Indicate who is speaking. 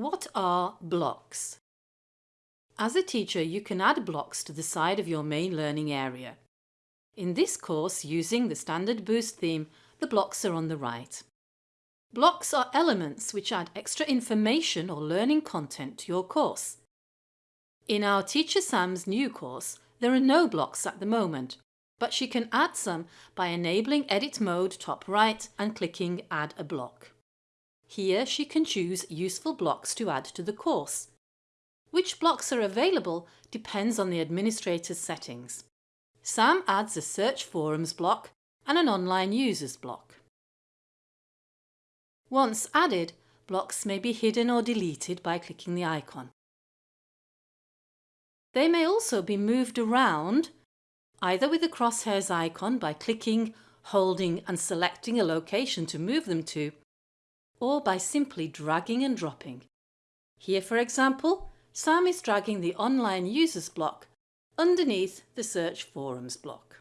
Speaker 1: What are blocks? As a teacher you can add blocks to the side of your main learning area. In this course using the Standard Boost theme the blocks are on the right. Blocks are elements which add extra information or learning content to your course. In our Teacher Sam's new course there are no blocks at the moment but she can add some by enabling edit mode top right and clicking add a block. Here she can choose useful blocks to add to the course. Which blocks are available depends on the administrator's settings. Sam adds a search forums block and an online users block. Once added, blocks may be hidden or deleted by clicking the icon. They may also be moved around either with the crosshairs icon by clicking, holding and selecting a location to move them to, or by simply dragging and dropping. Here for example, Sam is dragging the online users block underneath the search forums block.